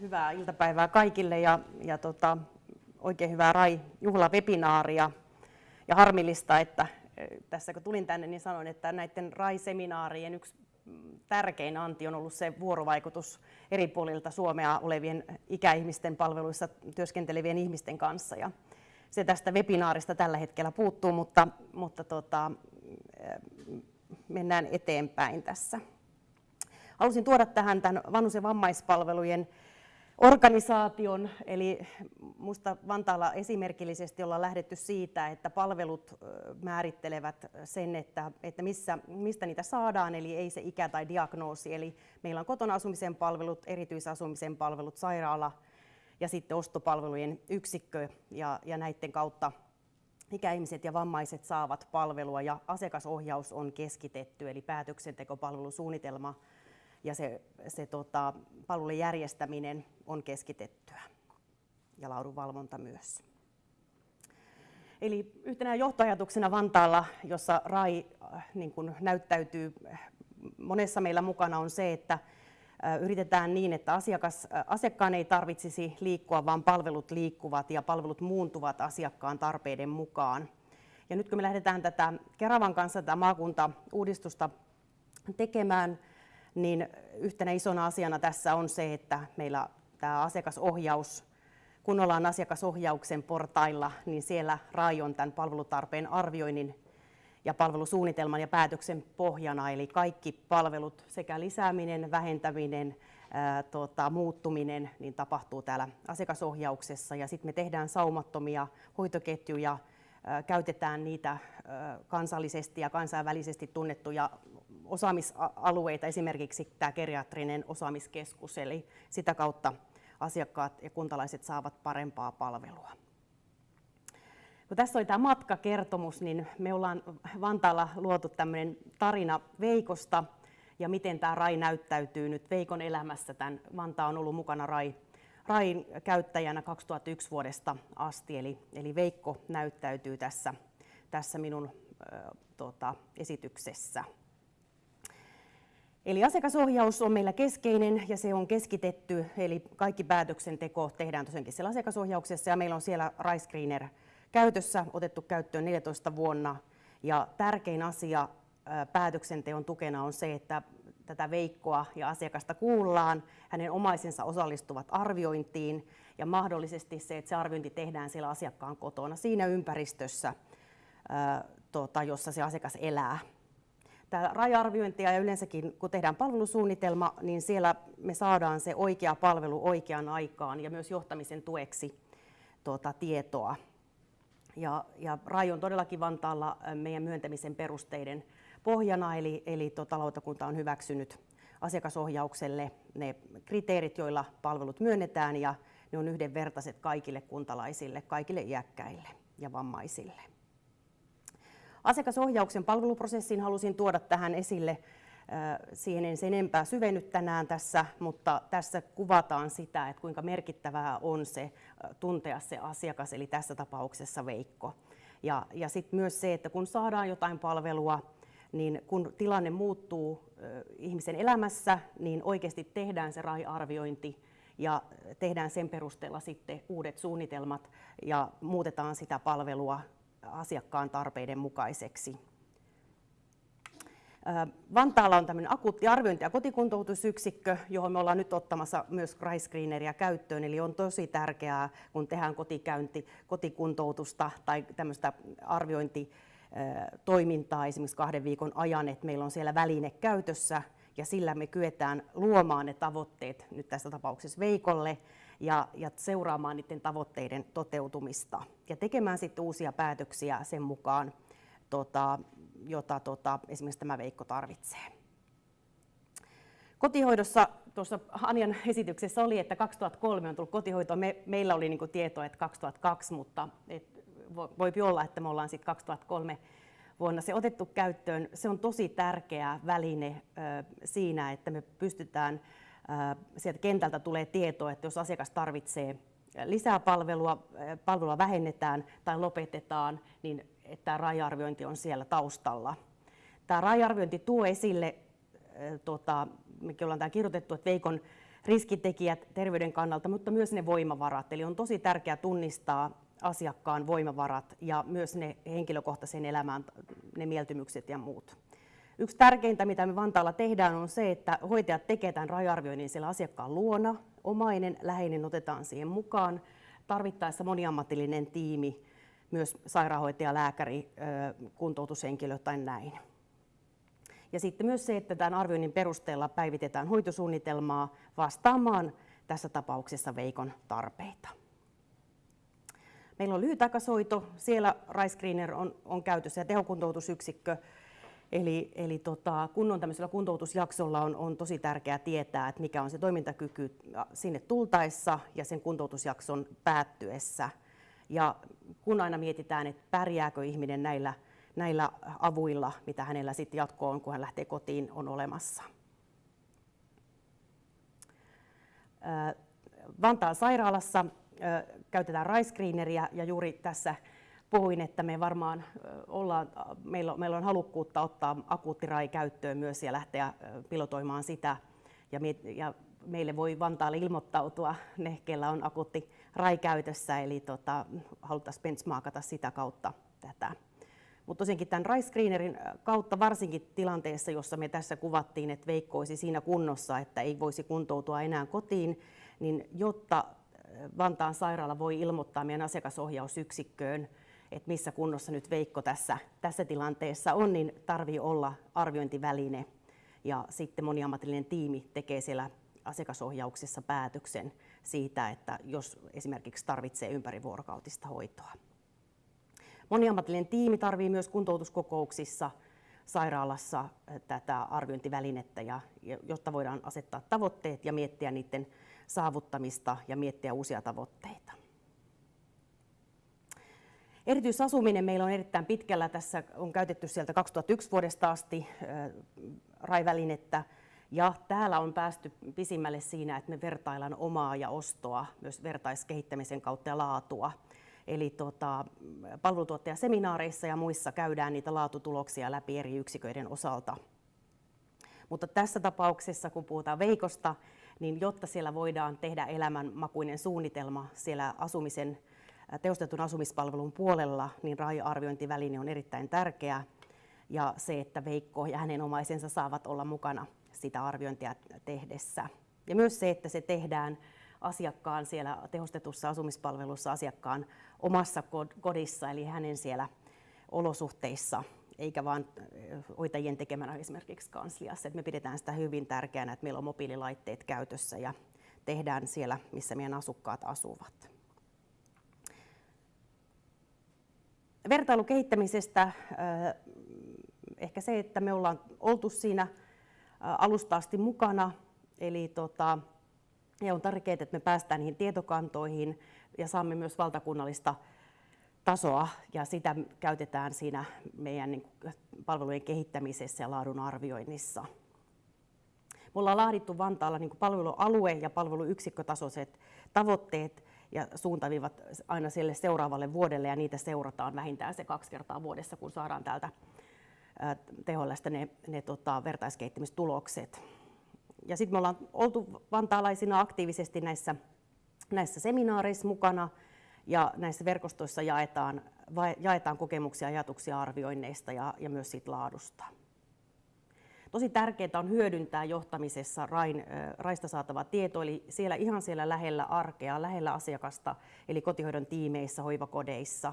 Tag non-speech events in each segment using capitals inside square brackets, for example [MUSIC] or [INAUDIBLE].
hyvää iltapäivää kaikille ja, ja tota, oikein hyvää RAI-juhlavebinaaria. Ja harmillista, että tässä kun tulin tänne, niin sanoin, että näiden RAI-seminaarien yksi tärkein anti on ollut se vuorovaikutus eri puolilta Suomea olevien ikäihmisten palveluissa työskentelevien ihmisten kanssa. Ja se tästä webinaarista tällä hetkellä puuttuu, mutta, mutta tota, mennään eteenpäin tässä. Halusin tuoda tähän tämän vanhus- ja vammaispalvelujen organisaation, eli minusta Vantaalla esimerkillisesti ollaan lähdetty siitä, että palvelut määrittelevät sen, että, että missä, mistä niitä saadaan, eli ei se ikä tai diagnoosi. Eli meillä on kotona asumisen palvelut, erityisasumisen palvelut, sairaala ja sitten ostopalvelujen yksikkö, ja, ja näiden kautta ikäihmiset ja vammaiset saavat palvelua, ja asiakasohjaus on keskitetty, eli päätöksentekopalvelusuunnitelma ja se, se tota, palvelujen järjestäminen on keskitettyä ja laadunvalvonta myös. Eli yhtenä johtoajatuksena Vantaalla, jossa RAI äh, niin kuin näyttäytyy monessa meillä mukana, on se, että äh, yritetään niin, että asiakas, äh, asiakkaan ei tarvitsisi liikkua, vaan palvelut liikkuvat ja palvelut muuntuvat asiakkaan tarpeiden mukaan. Ja nyt kun me lähdetään tätä Keravan kanssa tätä maakuntauudistusta tekemään, niin yhtenä isona asiana tässä on se, että meillä tämä asiakasohjaus, kun ollaan asiakasohjauksen portailla, niin siellä RAI on tämän palvelutarpeen arvioinnin ja palvelusuunnitelman ja päätöksen pohjana, eli kaikki palvelut, sekä lisääminen, vähentäminen, ää, tota, muuttuminen, niin tapahtuu täällä asiakasohjauksessa. Ja sitten me tehdään saumattomia hoitoketjuja, ää, käytetään niitä ää, kansallisesti ja kansainvälisesti tunnettuja osaamisalueita, esimerkiksi tämä geriatrinen osaamiskeskus, eli sitä kautta asiakkaat ja kuntalaiset saavat parempaa palvelua. Kun tässä oli tämä matkakertomus, niin me ollaan Vantaalla luotu tämmöinen tarina Veikosta ja miten tämä RAI näyttäytyy nyt Veikon elämässä. Tämän Vantaa on ollut mukana RAI, RAIin käyttäjänä 2001 vuodesta asti, eli, eli Veikko näyttäytyy tässä, tässä minun äh, tota, esityksessä. Eli asiakasohjaus on meillä keskeinen ja se on keskitetty, eli kaikki päätöksenteko tehdään tosiaankin siellä asiakasohjauksessa ja meillä on siellä RiScreener käytössä, otettu käyttöön 14 vuonna. Ja tärkein asia päätöksenteon tukena on se, että tätä Veikkoa ja asiakasta kuullaan, hänen omaisensa osallistuvat arviointiin ja mahdollisesti se, että se arviointi tehdään siellä asiakkaan kotona siinä ympäristössä, tota, jossa se asiakas elää tämä raja-arviointia ja yleensäkin kun tehdään palvelusuunnitelma, niin siellä me saadaan se oikea palvelu oikeaan aikaan ja myös johtamisen tueksi tuota, tietoa. Ja, ja RAI on todellakin Vantaalla meidän myöntämisen perusteiden pohjana, eli, eli tota, lautakunta on hyväksynyt asiakasohjaukselle ne kriteerit, joilla palvelut myönnetään, ja ne on yhdenvertaiset kaikille kuntalaisille, kaikille iäkkäille ja vammaisille. Asiakasohjauksen palveluprosessin halusin tuoda tähän esille. Siihen en sen enempää syvennyt tänään tässä, mutta tässä kuvataan sitä, että kuinka merkittävää on se tuntea se asiakas, eli tässä tapauksessa Veikko. Ja, ja sitten myös se, että kun saadaan jotain palvelua, niin kun tilanne muuttuu ihmisen elämässä, niin oikeasti tehdään se RAI-arviointi ja tehdään sen perusteella sitten uudet suunnitelmat ja muutetaan sitä palvelua asiakkaan tarpeiden mukaiseksi. Vantaalla on tämmöinen akuutti arviointi- ja kotikuntoutusyksikkö, johon me ollaan nyt ottamassa myös Screeneria käyttöön. Eli on tosi tärkeää, kun tehdään kotikäynti, kotikuntoutusta tai tämmöistä arviointitoimintaa esimerkiksi kahden viikon ajan, että meillä on siellä väline käytössä ja sillä me kyetään luomaan ne tavoitteet nyt tässä tapauksessa Veikolle ja, ja seuraamaan niiden tavoitteiden toteutumista ja tekemään sitten uusia päätöksiä sen mukaan, tota, jota tota, esimerkiksi tämä Veikko tarvitsee. Kotihoidossa tuossa Anjan esityksessä oli, että 2003 on tullut kotihoito. Me, meillä oli niin tietoa, että 2002, mutta et, voi olla, että me ollaan sitten 2003 vuonna se otettu käyttöön. Se on tosi tärkeä väline siinä, että me pystytään sieltä kentältä tulee tietoa, että jos asiakas tarvitsee lisää palvelua, palvelua vähennetään tai lopetetaan, niin että tämä raja-arviointi on siellä taustalla. Tämä raja-arviointi tuo esille, tota, mekin ollaan tämä kirjoitettu, että Veikon riskitekijät terveyden kannalta, mutta myös ne voimavarat. Eli on tosi tärkeää tunnistaa asiakkaan voimavarat ja myös ne henkilökohtaiseen elämään, ne mieltymykset ja muut. Yksi tärkeintä, mitä me Vantaalla tehdään, on se, että hoitajat tekevät tämän raja-arvioinnin siellä asiakkaan luona. Omainen, läheinen otetaan siihen mukaan. Tarvittaessa moniammatillinen tiimi, myös sairaanhoitaja, lääkäri, kuntoutushenkilö tai näin. Ja sitten myös se, että tämän arvioinnin perusteella päivitetään hoitosuunnitelmaa vastaamaan tässä tapauksessa Veikon tarpeita. Meillä on lyhytaikaishoito, siellä Screener on, on käytössä ja tehokuntoutusyksikkö. Eli, eli tota, kun on tämmöisellä kuntoutusjaksolla on, on tosi tärkeää tietää, että mikä on se toimintakyky sinne tultaessa ja sen kuntoutusjakson päättyessä. Ja kun aina mietitään, että pärjääkö ihminen näillä, näillä avuilla, mitä hänellä sitten jatkoon, kun hän lähtee kotiin, on olemassa. Vantaan sairaalassa käytetään raiscreeneriä ja juuri tässä puhuin, että me varmaan ollaan, meillä, on, meillä on halukkuutta ottaa akuuttirai käyttöön myös ja lähteä pilotoimaan sitä. Ja, me, ja meille voi Vantaalle ilmoittautua ne, kellä on akuutti rai käytössä, eli tota, haluttaisiin benchmarkata sitä kautta tätä. Mutta tosiaankin tämän Rice Screenerin kautta, varsinkin tilanteessa, jossa me tässä kuvattiin, että Veikko olisi siinä kunnossa, että ei voisi kuntoutua enää kotiin, niin jotta Vantaan sairaala voi ilmoittaa meidän asiakasohjausyksikköön, että missä kunnossa nyt Veikko tässä, tässä tilanteessa on, niin tarvii olla arviointiväline. Ja sitten moniammatillinen tiimi tekee siellä asiakasohjauksessa päätöksen siitä, että jos esimerkiksi tarvitsee ympärivuorokautista hoitoa. Moniammatillinen tiimi tarvii myös kuntoutuskokouksissa sairaalassa tätä arviointivälinettä, ja, jotta voidaan asettaa tavoitteet ja miettiä niiden saavuttamista ja miettiä uusia tavoitteita. Erityisasuminen meillä on erittäin pitkällä. Tässä on käytetty sieltä 2001 vuodesta asti RAI-välinettä. Ja täällä on päästy pisimmälle siinä, että me vertaillaan omaa ja ostoa myös vertaiskehittämisen kautta ja laatua. Eli tota, palvelutuottajaseminaareissa ja muissa käydään niitä laatutuloksia läpi eri yksiköiden osalta. Mutta tässä tapauksessa, kun puhutaan Veikosta, niin jotta siellä voidaan tehdä elämänmakuinen suunnitelma siellä asumisen, tehostetun asumispalvelun puolella, niin RAI-arviointiväline on erittäin tärkeä. Ja se, että Veikko ja hänen omaisensa saavat olla mukana sitä arviointia tehdessä. Ja myös se, että se tehdään asiakkaan siellä tehostetussa asumispalvelussa asiakkaan omassa kodissa, eli hänen siellä olosuhteissa, eikä vain hoitajien tekemänä esimerkiksi kansliassa. Me pidetään sitä hyvin tärkeänä, että meillä on mobiililaitteet käytössä ja tehdään siellä, missä meidän asukkaat asuvat. Vertailukehittämisestä ehkä se, että me ollaan oltu siinä alusta asti mukana, eli tota, ja on tärkeää, että me päästään niihin tietokantoihin ja saamme myös valtakunnallista tasoa ja sitä käytetään siinä meidän niin palvelujen kehittämisessä ja laadun arvioinnissa. Me ollaan laadittu Vantaalla niin palvelualue- ja palveluyksikkötasoiset tavoitteet ja suuntaviivat aina sille seuraavalle vuodelle ja niitä seurataan vähintään se kaksi kertaa vuodessa, kun saadaan täältä THLstä ne, ne tota, vertaiskehittämistulokset. Ja sitten me ollaan oltu vantaalaisina aktiivisesti näissä, näissä seminaareissa mukana ja näissä verkostoissa jaetaan, jaetaan kokemuksia, ajatuksia arvioinneista ja, ja myös siitä laadusta. Tosi tärkeää on hyödyntää johtamisessa RAIN, RAIsta saatava tieto, eli siellä ihan siellä lähellä arkea, lähellä asiakasta, eli kotihoidon tiimeissä, hoivakodeissa,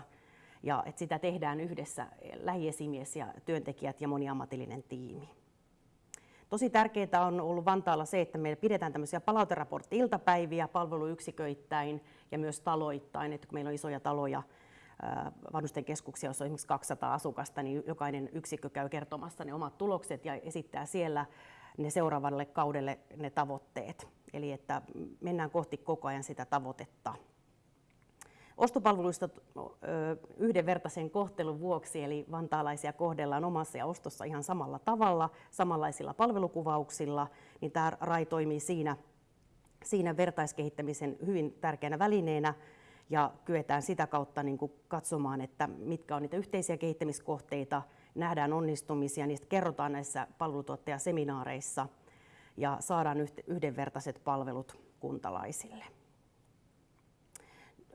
ja että sitä tehdään yhdessä lähiesimies ja työntekijät ja moniammatillinen tiimi. Tosi tärkeää on ollut Vantaalla se, että me pidetään tämmöisiä palauteraportti-iltapäiviä palveluyksiköittäin ja myös taloittain, että kun meillä on isoja taloja, vanhusten keskuksia, jossa on esimerkiksi 200 asukasta, niin jokainen yksikkö käy kertomassa ne omat tulokset ja esittää siellä ne seuraavalle kaudelle ne tavoitteet. Eli että mennään kohti koko ajan sitä tavoitetta. Ostopalveluista yhdenvertaisen kohtelun vuoksi, eli vantaalaisia kohdellaan omassa ja ostossa ihan samalla tavalla, samanlaisilla palvelukuvauksilla, niin tämä RAI toimii siinä, siinä vertaiskehittämisen hyvin tärkeänä välineenä ja kyetään sitä kautta niin kuin katsomaan, että mitkä on niitä yhteisiä kehittämiskohteita, nähdään onnistumisia, niistä kerrotaan näissä palvelutuottajaseminaareissa ja saadaan yhdenvertaiset palvelut kuntalaisille.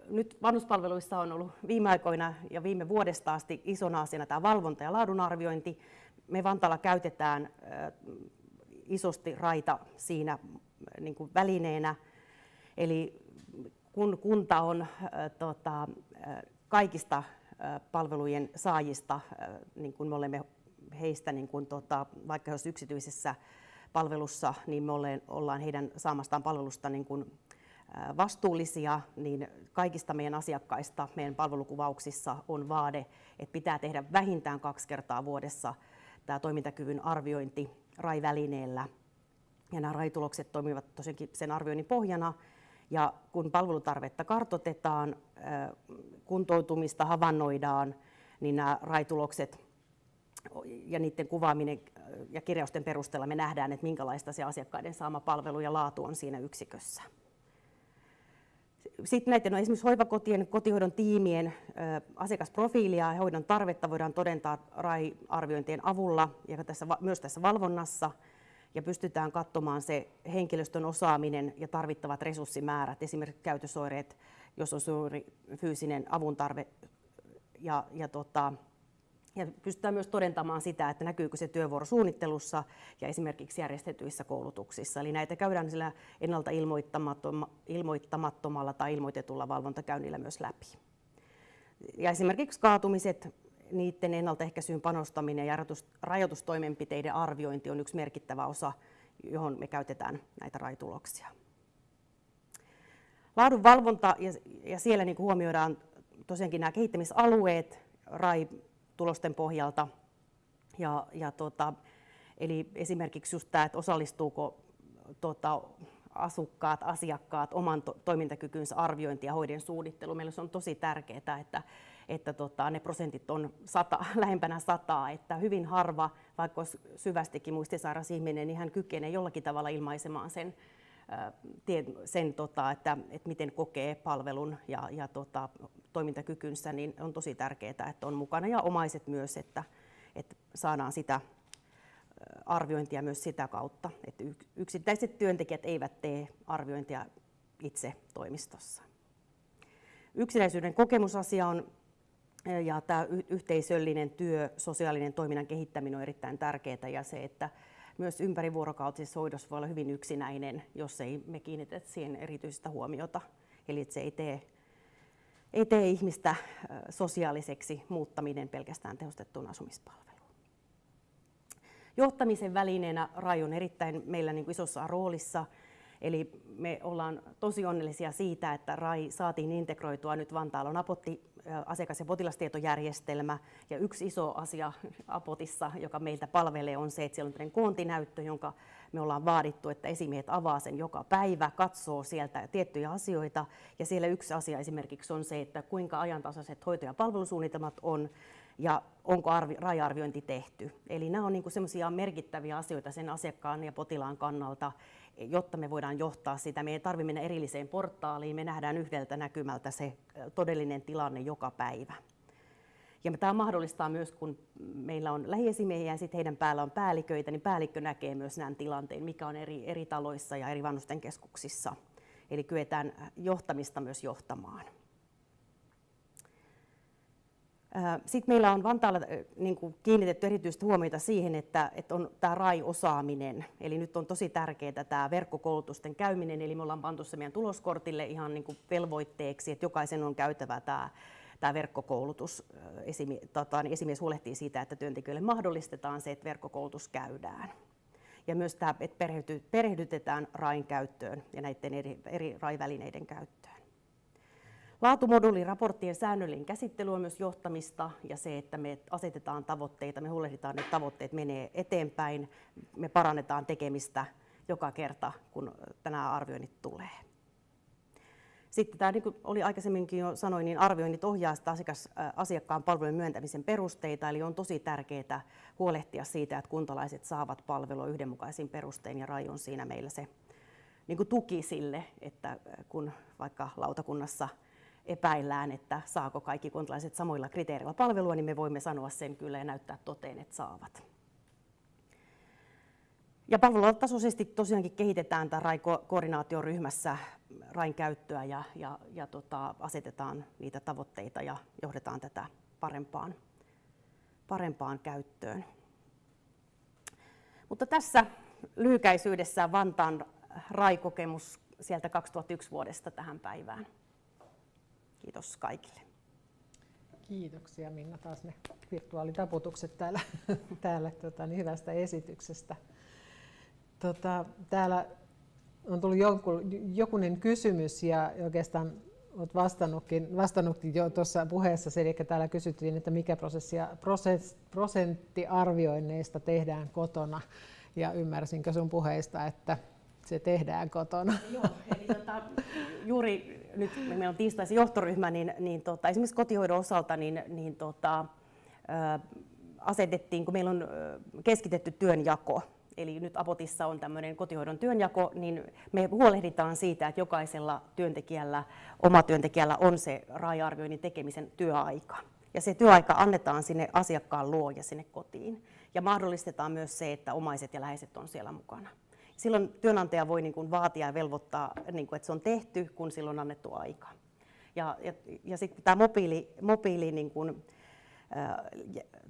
Nyt vanhuspalveluissa on ollut viime aikoina ja viime vuodesta asti isona asiana tämä valvonta ja laadunarviointi. Me Vantaalla käytetään isosti raita siinä niin kuin välineenä. Eli kun kunta on tota, kaikista palvelujen saajista, niin kun me olemme heistä, niin kun, tota, vaikka jos yksityisessä palvelussa, niin me ollaan heidän saamastaan palvelusta niin kun, vastuullisia, niin kaikista meidän asiakkaista meidän palvelukuvauksissa on vaade, että pitää tehdä vähintään kaksi kertaa vuodessa tämä toimintakyvyn arviointi RAI-välineellä. Ja nämä RAI-tulokset toimivat tosiaankin sen arvioinnin pohjana. Ja kun palvelutarvetta kartotetaan, kuntoutumista havainnoidaan, niin nämä RAI-tulokset ja niiden kuvaaminen ja kirjausten perusteella me nähdään, että minkälaista se asiakkaiden saama palvelu ja laatu on siinä yksikössä. Sitten näiden no esimerkiksi hoivakotien, kotihoidon tiimien asiakasprofiilia ja hoidon tarvetta voidaan todentaa RAI-arviointien avulla ja tässä, myös tässä valvonnassa ja pystytään katsomaan se henkilöstön osaaminen ja tarvittavat resurssimäärät, esimerkiksi käytösoireet, jos on suuri fyysinen avun tarve ja, ja tota, ja pystytään myös todentamaan sitä, että näkyykö se työvuorosuunnittelussa ja esimerkiksi järjestetyissä koulutuksissa. Eli näitä käydään sillä ennalta ilmoittamattomalla tai ilmoitetulla valvontakäynnillä myös läpi. Ja esimerkiksi kaatumiset, niiden ennaltaehkäisyyn panostaminen ja rajoitustoimenpiteiden arviointi on yksi merkittävä osa, johon me käytetään näitä raituloksia. Laadunvalvonta ja, ja siellä niin huomioidaan tosiaankin nämä kehittämisalueet, RAI tulosten pohjalta. Ja, ja tota, eli esimerkiksi just tämä, että osallistuuko tota, asukkaat, asiakkaat oman to- toimintakykynsä arviointi ja hoiden suunnittelu. Meillä se on tosi tärkeää, että, että tota, ne prosentit on sata, [LAUGHS] lähempänä sataa, että hyvin harva, vaikka olisi syvästikin muistisairas ihminen, niin hän kykenee jollakin tavalla ilmaisemaan sen, sen tota, että, että miten kokee palvelun ja, ja tota, toimintakykynsä, niin on tosi tärkeää, että on mukana ja omaiset myös, että, että saadaan sitä arviointia myös sitä kautta, että yksittäiset työntekijät eivät tee arviointia itse toimistossa. Yksinäisyyden kokemusasia on ja tämä yhteisöllinen työ, sosiaalinen toiminnan kehittäminen on erittäin tärkeää ja se, että myös ympärivuorokautisessa hoidossa voi olla hyvin yksinäinen, jos ei me kiinnitetä siihen erityistä huomiota. Eli se ei tee, ei tee ihmistä sosiaaliseksi muuttaminen pelkästään tehostettuun asumispalveluun. Johtamisen välineenä RAI on erittäin meillä niin kuin isossa roolissa. Eli me ollaan tosi onnellisia siitä, että RAI saatiin integroitua nyt Vantaalla on Apotti asiakas- ja potilastietojärjestelmä. Ja yksi iso asia Apotissa, joka meiltä palvelee, on se, että siellä on koontinäyttö, jonka me ollaan vaadittu, että esimiehet avaa sen joka päivä, katsoo sieltä tiettyjä asioita. Ja siellä yksi asia esimerkiksi on se, että kuinka ajantasaiset hoito- ja palvelusuunnitelmat on ja onko arvi, tehty. Eli nämä on niin semmoisia merkittäviä asioita sen asiakkaan ja potilaan kannalta, jotta me voidaan johtaa sitä. Me ei tarvitse mennä erilliseen portaaliin, me nähdään yhdeltä näkymältä se todellinen tilanne joka päivä. Ja tämä mahdollistaa myös, kun meillä on lähiesimiehiä ja sitten heidän päällä on päälliköitä, niin päällikkö näkee myös nämä tilanteen, mikä on eri, eri taloissa ja eri vanhusten keskuksissa. Eli kyetään johtamista myös johtamaan. Sitten meillä on Vantaalla niin kuin kiinnitetty erityistä huomiota siihen, että, että on tämä RAI-osaaminen. Eli nyt on tosi tärkeää tämä verkkokoulutusten käyminen, eli me ollaan pantu se meidän tuloskortille ihan niin kuin velvoitteeksi, että jokaisen on käytävä tämä, tämä verkkokoulutus. Esimi, tota, niin esimies huolehtii siitä, että työntekijöille mahdollistetaan se, että verkkokoulutus käydään. Ja myös tämä, että perehdytetään RAIn käyttöön ja näiden eri, eri RAI-välineiden käyttöön. Laatumoduuliraporttien säännöllinen käsittely on myös johtamista ja se, että me asetetaan tavoitteita, me huolehditaan, että tavoitteet menee eteenpäin, me parannetaan tekemistä joka kerta, kun tänään arvioinnit tulee. Sitten tämä, niin kuin oli aikaisemminkin jo sanoin, niin arvioinnit ohjaa sitä asiakas, asiakkaan palvelujen myöntämisen perusteita, eli on tosi tärkeää huolehtia siitä, että kuntalaiset saavat palvelua yhdenmukaisin perustein, ja RAI on siinä meillä se niin kuin tuki sille, että kun vaikka lautakunnassa epäillään, että saako kaikki kuntalaiset samoilla kriteereillä palvelua, niin me voimme sanoa sen kyllä ja näyttää toteen, että saavat. Ja palvelutasoisesti tosiaankin kehitetään tämä RAI-koordinaatioryhmässä RAIn käyttöä ja, ja, ja tota, asetetaan niitä tavoitteita ja johdetaan tätä parempaan, parempaan käyttöön. Mutta tässä lyhykäisyydessään Vantaan RAI-kokemus sieltä 2001 vuodesta tähän päivään. Kiitos kaikille. Kiitoksia Minna taas ne virtuaalitaputukset täällä, [LAUGHS] täällä tota, niin hyvästä esityksestä. Tota, täällä on tullut jonkun, jokunen kysymys ja oikeastaan olet vastannutkin, vastannutkin jo tuossa puheessa, eli täällä kysyttiin, että mikä prosentti arvioinneista tehdään kotona. Ja ymmärsinkö sun puheista, että se tehdään kotona? Joo, eli tota, juuri nyt meillä on tiistaisin johtoryhmä, niin, niin tota, esimerkiksi kotihoidon osalta niin, niin tota, asetettiin, kun meillä on keskitetty työnjako, eli nyt Apotissa on tämmöinen kotihoidon työnjako, niin me huolehditaan siitä, että jokaisella työntekijällä, oma työntekijällä on se RAI-arvioinnin tekemisen työaika. Ja se työaika annetaan sinne asiakkaan luo ja sinne kotiin. Ja mahdollistetaan myös se, että omaiset ja läheiset on siellä mukana. Silloin työnantaja voi niin kuin vaatia ja velvoittaa, niin kuin, että se on tehty, kun silloin on annettu aika. Ja, ja, ja sitten tämä mobiili, mobiili niin kuin, ä,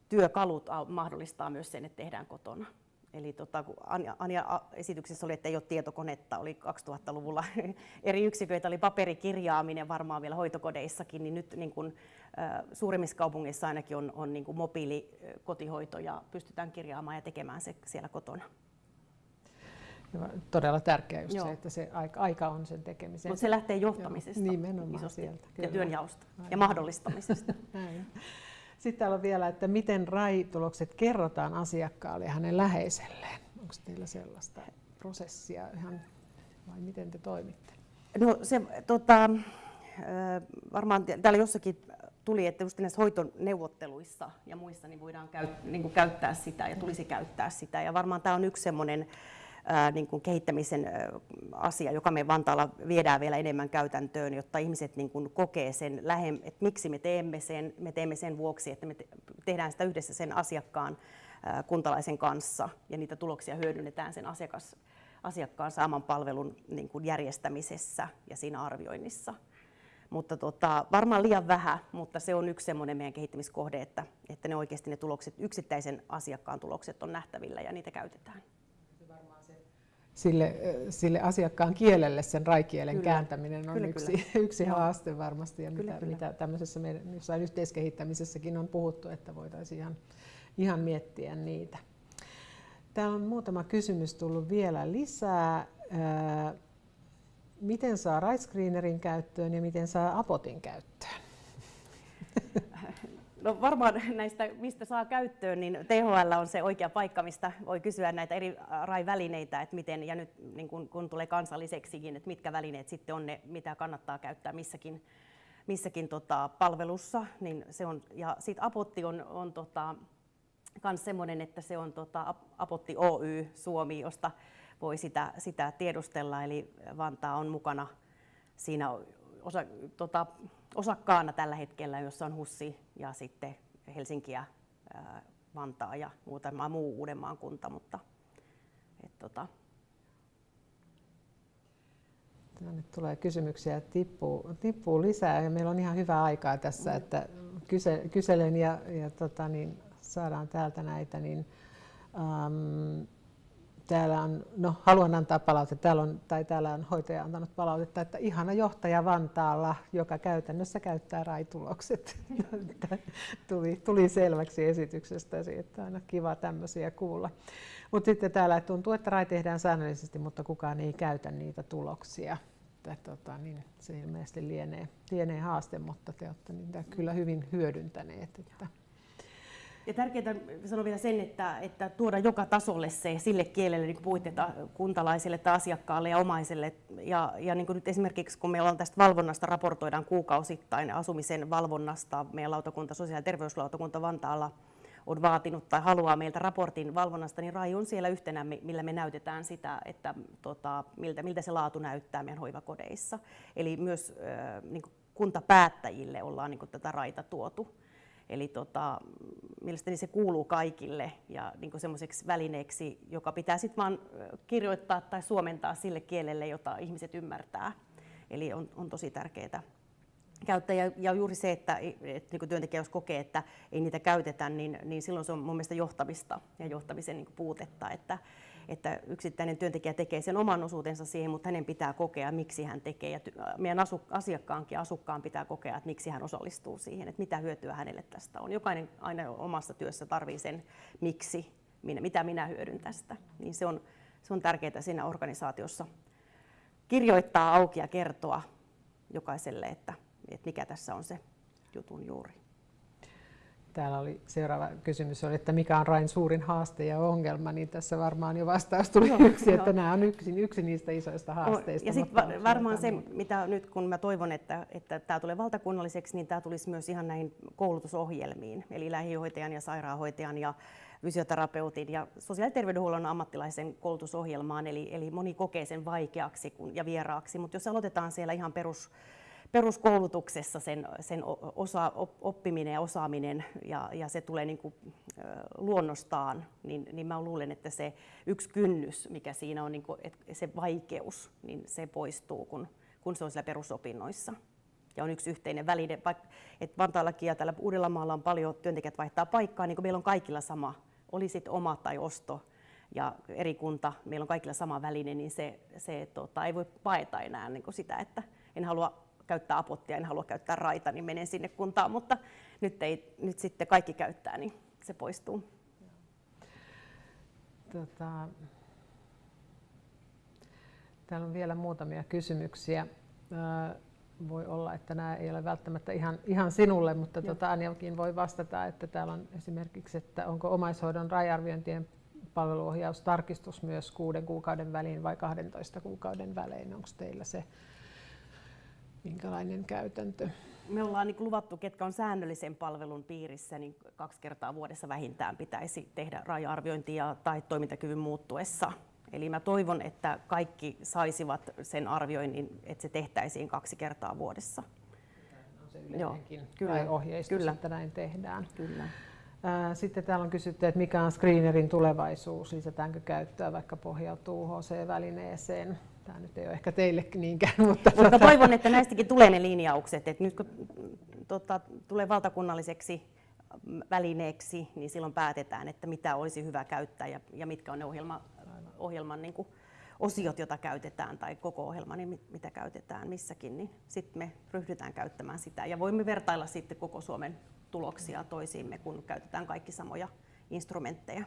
työkalut mahdollistaa myös sen, että tehdään kotona. Eli tota, kun Anja, Anja esityksessä oli, että ei ole tietokonetta, oli 2000-luvulla [LAUGHS] eri yksiköitä, oli paperikirjaaminen varmaan vielä hoitokodeissakin, niin nyt niin kuin, ä, suurimmissa kaupungeissa ainakin on, on niin mobiilikotihoito ja pystytään kirjaamaan ja tekemään se siellä kotona. Todella tärkeää just se, että se aika, aika on sen tekemiseen. Mutta se lähtee johtamisesta Joo, nimenomaan isosti sieltä, kyllä. ja työnjaosta Aivan. ja mahdollistamisesta. [LAUGHS] Sitten täällä on vielä, että miten RAI-tulokset kerrotaan asiakkaalle ja hänen läheiselleen. Onko teillä sellaista prosessia ihan, vai miten te toimitte? No se tota, varmaan täällä jossakin tuli, että just näissä hoitoneuvotteluissa ja muissa niin voidaan käy, niin kuin käyttää sitä ja tulisi käyttää sitä. Ja varmaan tämä on yksi semmoinen niin kuin kehittämisen asia, joka me Vantaalla viedään vielä enemmän käytäntöön, jotta ihmiset niin kuin kokee sen, että miksi me teemme sen. Me teemme sen vuoksi, että me tehdään sitä yhdessä sen asiakkaan kuntalaisen kanssa ja niitä tuloksia hyödynnetään sen asiakas, asiakkaan saaman palvelun niin kuin järjestämisessä ja siinä arvioinnissa. Mutta tota, varmaan liian vähän, mutta se on yksi semmoinen meidän kehittämiskohde, että, että ne oikeasti ne tulokset, yksittäisen asiakkaan tulokset on nähtävillä ja niitä käytetään sille, sille asiakkaan kielelle sen raikielen kyllä. kääntäminen on kyllä, yksi, kyllä. [LAUGHS] yksi haaste varmasti ja kyllä, mitä, kyllä. mitä tämmöisessä meidän jossain yhteiskehittämisessäkin on puhuttu, että voitaisiin ihan, ihan miettiä niitä. Täällä on muutama kysymys tullut vielä lisää. Miten saa Screenerin käyttöön ja miten saa Apotin käyttöön? No varmaan näistä, mistä saa käyttöön, niin THL on se oikea paikka, mistä voi kysyä näitä eri RAI-välineitä, että miten, ja nyt niin kun, kun tulee kansalliseksikin, että mitkä välineet sitten on ne, mitä kannattaa käyttää missäkin, missäkin tota, palvelussa. Niin se on, ja sitten Apotti on, on tota, semmoinen, että se on tota, Apotti Oy Suomi, josta voi sitä, sitä tiedustella, eli Vantaa on mukana siinä osa, tota, osakkaana tällä hetkellä, jossa on Hussi ja sitten Helsinki ja Vantaa ja muutama muu Uudenmaan kunta, mutta et, tota. Tänne tulee kysymyksiä, tippuu, tippuu lisää ja meillä on ihan hyvä aikaa tässä, että kyse, kyselen ja, ja tota, niin, saadaan täältä näitä. Niin, um, täällä on, no haluan antaa palautetta, täällä on, tai täällä on hoitaja antanut palautetta, että ihana johtaja Vantaalla, joka käytännössä käyttää raitulokset. [LAUGHS] tuli, tuli selväksi esityksestä, että aina kiva tämmöisiä kuulla. Mutta sitten täällä tuntuu, että RAI tehdään säännöllisesti, mutta kukaan ei käytä niitä tuloksia. Että, tota, niin se ilmeisesti lienee, lienee haaste, mutta te olette niitä kyllä hyvin hyödyntäneet. Että. Ja tärkeää sanoa vielä sen, että, että tuoda joka tasolle se sille kielelle, niin kuin puhuitte, kuntalaisille tai asiakkaalle ja omaiselle. Ja, ja niin kuin nyt esimerkiksi kun meillä on tästä valvonnasta, raportoidaan kuukausittain asumisen valvonnasta, meidän lautakunta, sosiaali- ja terveyslautakunta Vantaalla on vaatinut tai haluaa meiltä raportin valvonnasta, niin RAI on siellä yhtenä, millä me näytetään sitä, että tota, miltä, miltä se laatu näyttää meidän hoivakodeissa. Eli myös äh, niin kuntapäättäjille ollaan niin tätä RAIta tuotu Eli tota, mielestäni se kuuluu kaikille ja niin semmoiseksi välineeksi, joka pitää sitten vaan kirjoittaa tai suomentaa sille kielelle, jota ihmiset ymmärtää. Eli on, on tosi tärkeää käyttää. Ja, ja juuri se, että, että niin työntekijä jos kokee, että ei niitä käytetä, niin, niin silloin se on mun mielestä johtamista ja johtamisen niin puutetta. Että, että yksittäinen työntekijä tekee sen oman osuutensa siihen, mutta hänen pitää kokea, miksi hän tekee. Ja meidän asu, asiakkaankin asukkaan pitää kokea, että miksi hän osallistuu siihen, että mitä hyötyä hänelle tästä on. Jokainen aina omassa työssä tarvii sen, miksi, minä, mitä minä hyödyn tästä. Niin se on, se on tärkeää siinä organisaatiossa kirjoittaa auki ja kertoa jokaiselle, että, että mikä tässä on se jutun juuri. Täällä oli seuraava kysymys, oli, että mikä on Rain suurin haaste ja ongelma, niin tässä varmaan jo vastaus tuli no, yksi, että nämä on yksi, yksi niistä isoista haasteista. Ja sitten varmaan se, mitä nyt kun mä toivon, että, että tämä tulee valtakunnalliseksi, niin tämä tulisi myös ihan näihin koulutusohjelmiin, eli lähihoitajan ja sairaanhoitajan ja fysioterapeutin ja sosiaali- ja terveydenhuollon ammattilaisen koulutusohjelmaan, eli, eli moni kokee sen vaikeaksi ja vieraaksi, mutta jos aloitetaan siellä ihan perus peruskoulutuksessa sen, sen osa, oppiminen ja osaaminen ja, ja se tulee niin kuin, luonnostaan, niin, niin mä luulen, että se yksi kynnys, mikä siinä on, niin kuin, että se vaikeus, niin se poistuu, kun, kun se on siellä perusopinnoissa. Ja on yksi yhteinen väline, vaikka että Vantaallakin ja täällä Uudellamaalla on paljon työntekijät vaihtaa paikkaa, niin kuin meillä on kaikilla sama, oli sitten oma tai osto, ja eri kunta, meillä on kaikilla sama väline, niin se, se tota, ei voi paeta enää niin sitä, että en halua käyttää apottia, en halua käyttää raita, niin menen sinne kuntaan, mutta nyt, ei, nyt sitten kaikki käyttää, niin se poistuu. Tota, täällä on vielä muutamia kysymyksiä. Voi olla, että nämä ei ole välttämättä ihan, ihan sinulle, mutta tuota, Anjakin voi vastata, että täällä on esimerkiksi, että onko omaishoidon rajarviointien palveluohjaustarkistus myös kuuden kuukauden väliin vai 12 kuukauden välein? Onko teillä se minkälainen käytäntö? Me ollaan niin luvattu, ketkä on säännöllisen palvelun piirissä, niin kaksi kertaa vuodessa vähintään pitäisi tehdä raja-arviointia tai toimintakyvyn muuttuessa. Eli mä toivon, että kaikki saisivat sen arvioinnin, että se tehtäisiin kaksi kertaa vuodessa. On se Joo, kyllä, ohjeistus, kyllä. että näin tehdään. Kyllä. Sitten täällä on kysytty, että mikä on screenerin tulevaisuus, lisätäänkö käyttöä, vaikka pohjautuu HC-välineeseen tämä nyt ei ole ehkä teille niinkään. Mutta, mutta tota... toivon, että näistäkin tulee ne linjaukset. Että nyt kun tota, tulee valtakunnalliseksi välineeksi, niin silloin päätetään, että mitä olisi hyvä käyttää ja, ja mitkä on ne ohjelma, ohjelman niin kuin, osiot, joita käytetään, tai koko ohjelma, niin mitä käytetään missäkin, niin sitten me ryhdytään käyttämään sitä. Ja voimme vertailla sitten koko Suomen tuloksia toisiimme, kun käytetään kaikki samoja instrumentteja.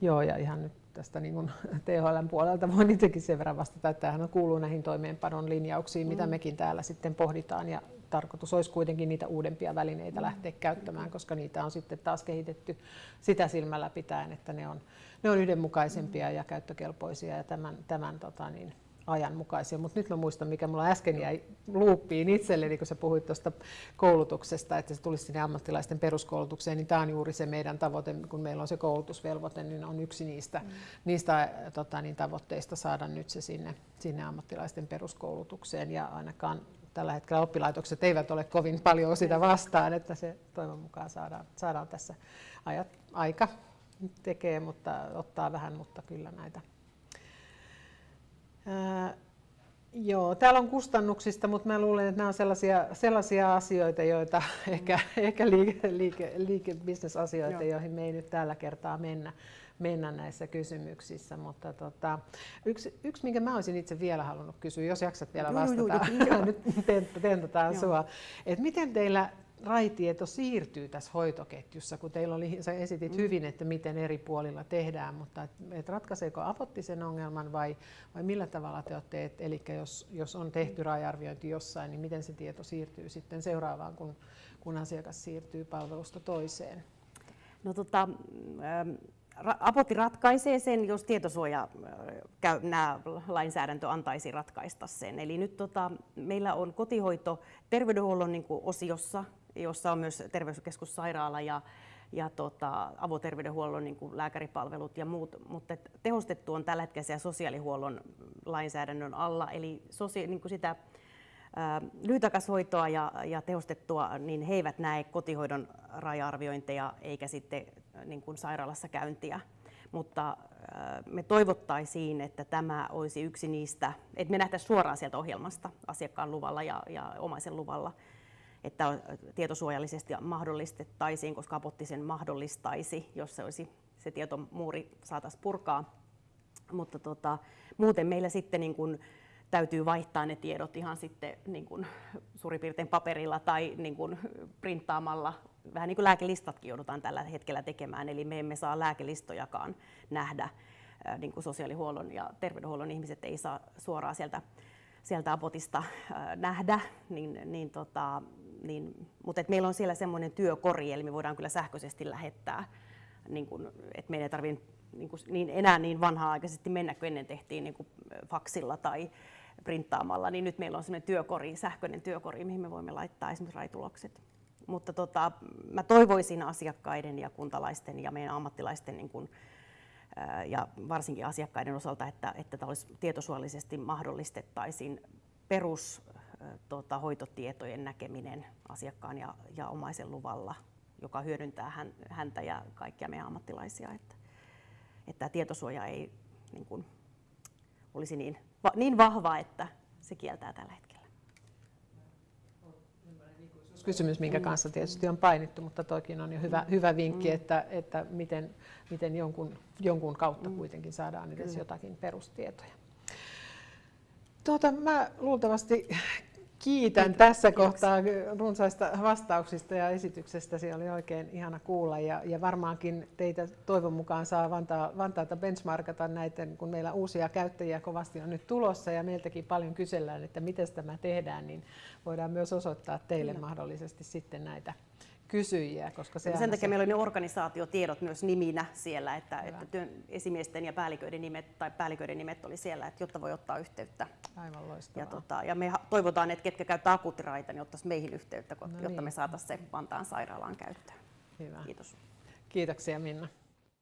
Joo, ja ihan nyt tästä niin kuin [LAUGHS] THLn puolelta voin itsekin sen verran vastata, että tämähän kuuluu näihin toimeenpanon linjauksiin, mitä mm. mekin täällä sitten pohditaan. Ja tarkoitus olisi kuitenkin niitä uudempia välineitä mm. lähteä käyttämään, koska niitä on sitten taas kehitetty sitä silmällä pitäen, että ne on, ne on yhdenmukaisempia mm. ja käyttökelpoisia ja tämän, tämän tota niin, ajanmukaisia. Mutta nyt mä muistan, mikä mulla äsken jäi luuppiin itselleni, kun sä puhuit tuosta koulutuksesta, että se tulisi sinne ammattilaisten peruskoulutukseen, niin tämä on juuri se meidän tavoite, kun meillä on se koulutusvelvoite, niin on yksi niistä, mm. niistä tota, niin, tavoitteista saada nyt se sinne, sinne ammattilaisten peruskoulutukseen ja ainakaan tällä hetkellä oppilaitokset eivät ole kovin paljon sitä vastaan, että se toivon mukaan saadaan, saadaan tässä ajat, aika tekee, mutta ottaa vähän, mutta kyllä näitä Ää, joo, täällä on kustannuksista, mutta mä luulen, että nämä on sellaisia, sellaisia asioita, joita mm. ehkä, ehkä liike, liike, liike bisnesasioita, joihin me ei nyt tällä kertaa mennä, mennä näissä kysymyksissä. Mutta tota, yksi, yksi, minkä mä olisin itse vielä halunnut kysyä, jos jaksat vielä vastata, [LAUGHS] nyt tentataan sua, että miten teillä raitieto siirtyy tässä hoitoketjussa, kun teillä oli, sä esitit mm. hyvin, että miten eri puolilla tehdään, mutta et, et ratkaiseeko apotti sen ongelman vai, vai millä tavalla te olette, eli jos, jos on tehty rajarviointi jossain, niin miten se tieto siirtyy sitten seuraavaan, kun, kun asiakas siirtyy palvelusta toiseen? No tota, ähm, Apotti ratkaisee sen, jos tietosuoja käy, nämä lainsäädäntö antaisi ratkaista sen. Eli nyt tota, meillä on kotihoito terveydenhuollon niin osiossa jossa on myös terveyskeskussairaala ja, ja tota, avoterveydenhuollon niin kuin lääkäripalvelut ja muut, mutta tehostettu on tällä hetkellä sosiaalihuollon lainsäädännön alla, eli sosia- niin kuin sitä lyhytaikaishoitoa ja, ja tehostettua, niin he eivät näe kotihoidon raja-arviointeja eikä sitten niin kuin sairaalassa käyntiä. Mutta me toivottaisiin, että tämä olisi yksi niistä, että me nähtäisiin suoraan sieltä ohjelmasta asiakkaan luvalla ja, ja omaisen luvalla, että tietosuojallisesti mahdollistettaisiin, koska apotti sen mahdollistaisi, jos se olisi se tietomuuri saataisiin purkaa. Mutta tota, muuten meillä sitten niin kuin, täytyy vaihtaa ne tiedot ihan sitten niin kuin suurin piirtein paperilla tai niin kuin printtaamalla. Vähän niin kuin lääkelistatkin joudutaan tällä hetkellä tekemään, eli me emme saa lääkelistojakaan nähdä. Niin kuin sosiaalihuollon ja terveydenhuollon ihmiset ei saa suoraan sieltä, sieltä apotista nähdä, niin, niin, tota, niin, mutta et meillä on siellä semmoinen työkori, eli me voidaan kyllä sähköisesti lähettää, niin kuin, että meidän ei tarvitse niin, kuin, niin enää niin vanha-aikaisesti mennä kuin ennen tehtiin niin kuin faksilla tai printtaamalla, niin nyt meillä on sellainen työkori, sähköinen työkori, mihin me voimme laittaa esimerkiksi raitulokset. Mutta tota, mä toivoisin asiakkaiden ja kuntalaisten ja meidän ammattilaisten niin kun, ja varsinkin asiakkaiden osalta, että, että tämä olisi tietosuollisesti mahdollistettaisiin perus tota, hoitotietojen näkeminen asiakkaan ja, ja omaisen luvalla, joka hyödyntää hän, häntä ja kaikkia meidän ammattilaisia. Että, että tämä tietosuoja ei niin kuin, olisi niin niin vahva, että se kieltää tällä hetkellä. Kysymys, minkä kanssa tietysti on painittu, mutta toikin on jo hyvä, hyvä vinkki, mm. että, että miten, miten jonkun, jonkun kautta mm. kuitenkin saadaan edes jotakin perustietoja. Tuota, mä luultavasti Kiitän Kiitos. tässä kohtaa runsaista vastauksista ja esityksestä. Se oli oikein ihana kuulla ja, ja varmaankin teitä toivon mukaan saa Vantaa, Vantaalta benchmarkata näiden, kun meillä uusia käyttäjiä kovasti on nyt tulossa ja meiltäkin paljon kysellään, että miten tämä tehdään, niin voidaan myös osoittaa teille Kyllä. mahdollisesti sitten näitä kysyjiä. Koska se sen takia se... meillä oli ne organisaatiotiedot myös niminä siellä, että, että työn, esimiesten ja päälliköiden nimet tai päälliköiden nimet oli siellä, että jotta voi ottaa yhteyttä. Aivan loistavaa. Ja, tota, ja me toivotaan, että ketkä käyttää akuuttiraita, niin ottaisi meihin yhteyttä, no jotta niin. me saataisiin se Vantaan sairaalaan käyttöön. Hyvä. Kiitos. Kiitoksia Minna.